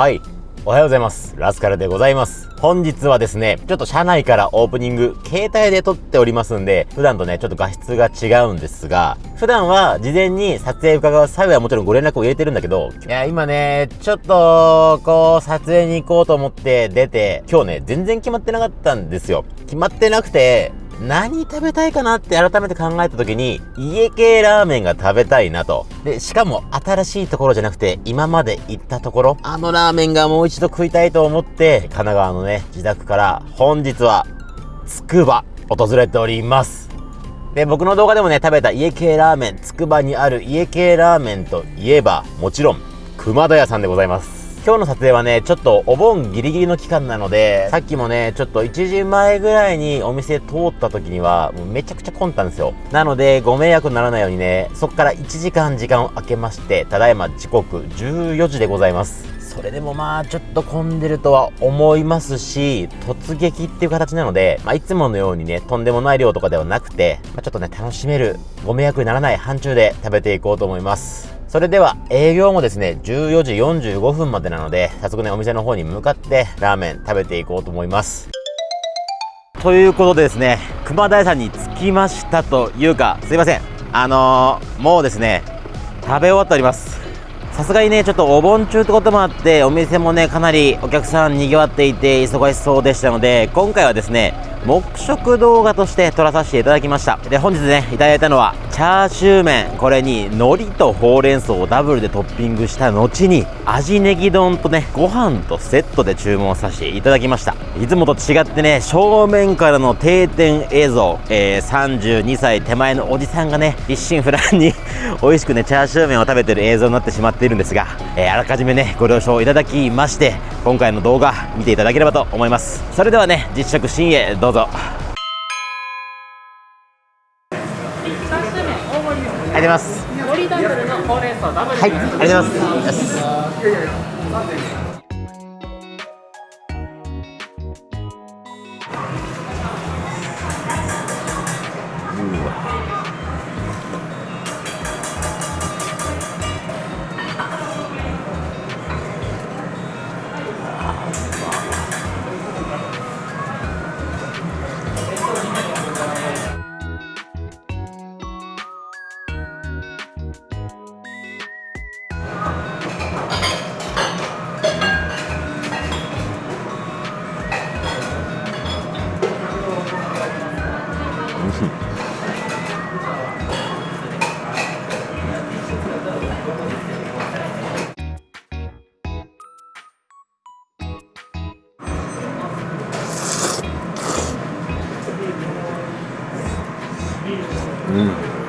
はい。おはようございます。ラスカルでございます。本日はですね、ちょっと車内からオープニング、携帯で撮っておりますんで、普段とね、ちょっと画質が違うんですが、普段は事前に撮影伺う際はもちろんご連絡を入れてるんだけど、いや、今ね、ちょっと、こう、撮影に行こうと思って出て、今日ね、全然決まってなかったんですよ。決まってなくて、何食べたいかなって改めて考えた時に、家系ラーメンが食べたいなと。で、しかも新しいところじゃなくて、今まで行ったところ、あのラーメンがもう一度食いたいと思って、神奈川のね、自宅から本日は、つくば、訪れております。で、僕の動画でもね、食べた家系ラーメン、つくばにある家系ラーメンといえば、もちろん、熊田屋さんでございます。今日の撮影はね、ちょっとお盆ギリギリの期間なので、さっきもね、ちょっと1時前ぐらいにお店通った時には、もうめちゃくちゃ混んだんですよ。なので、ご迷惑にならないようにね、そこから1時間時間を空けまして、ただいま時刻14時でございます。それでもまあちょっと混んでるとは思いますし、突撃っていう形なので、まあいつものようにね、とんでもない量とかではなくて、まあ、ちょっとね、楽しめる、ご迷惑にならない範疇で食べていこうと思います。それでは営業もですね、14時45分までなので、早速ね、お店の方に向かってラーメン食べていこうと思います。ということでですね、熊田屋さんに着きましたというか、すいません。あのー、もうですね、食べ終わっております。さすがにね、ちょっとお盆中ってこともあって、お店もね、かなりお客さん賑わっていて、忙しそうでしたので、今回はですね、黙食動画として撮らさせていただきました。で、本日ね、いただいたのは、チャーシュー麺。これに、海苔とほうれん草をダブルでトッピングした後に、味ネギ丼とね、ご飯とセットで注文させていただきました。いつもと違ってね、正面からの定点映像、えー、32歳手前のおじさんがね、一心不乱に美味しくね、チャーシュー麺を食べてる映像になってしまっているんですが、えーあらかじめね、ご了承いただきまして、今回の動画見ていただければと思います。それではね、実食シュー麺大盛りです。ありがとうございます。はい、ありがとうございます。う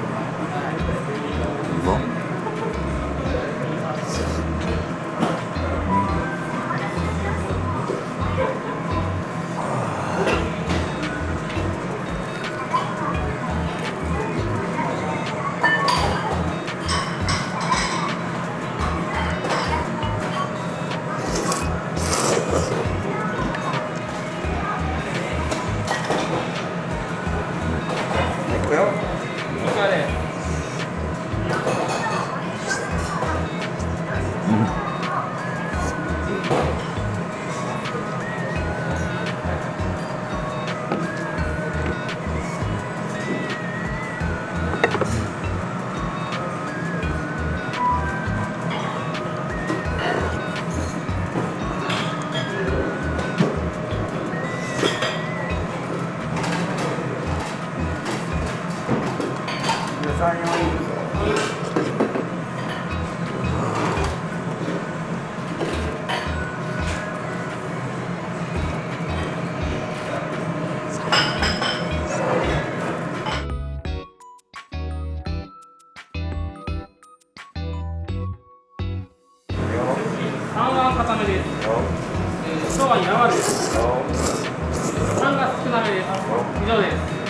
3はです。えー、今日は柔らです。3が少なめです。以上です。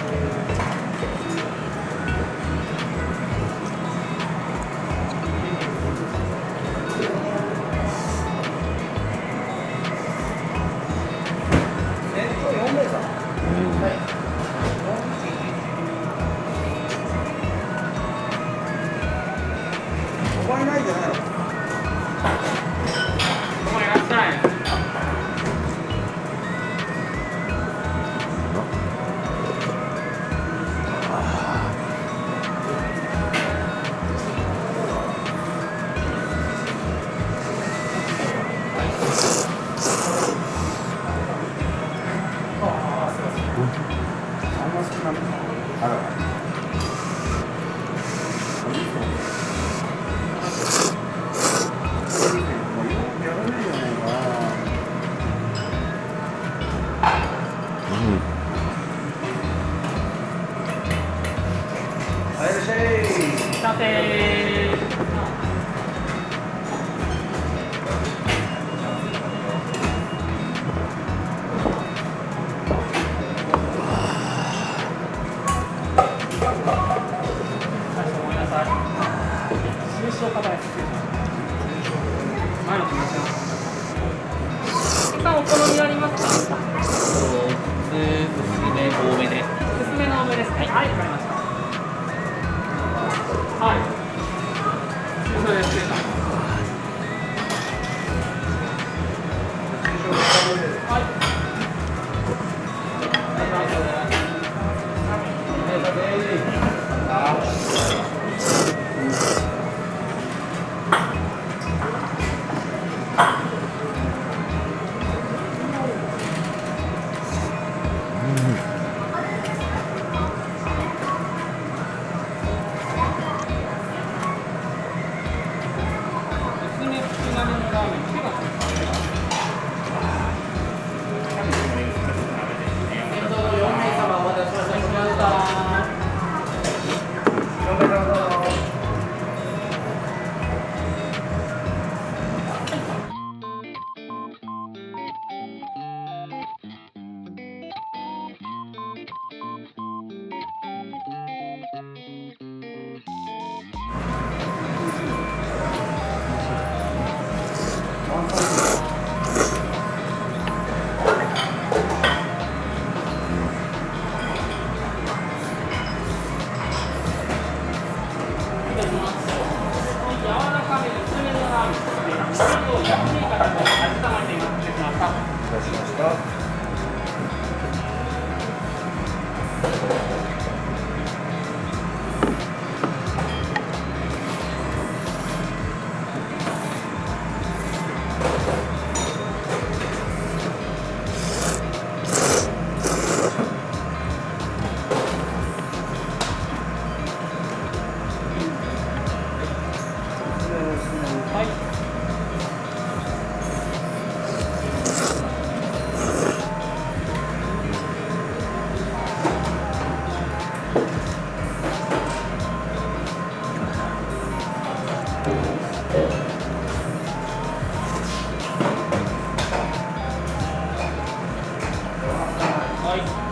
Like,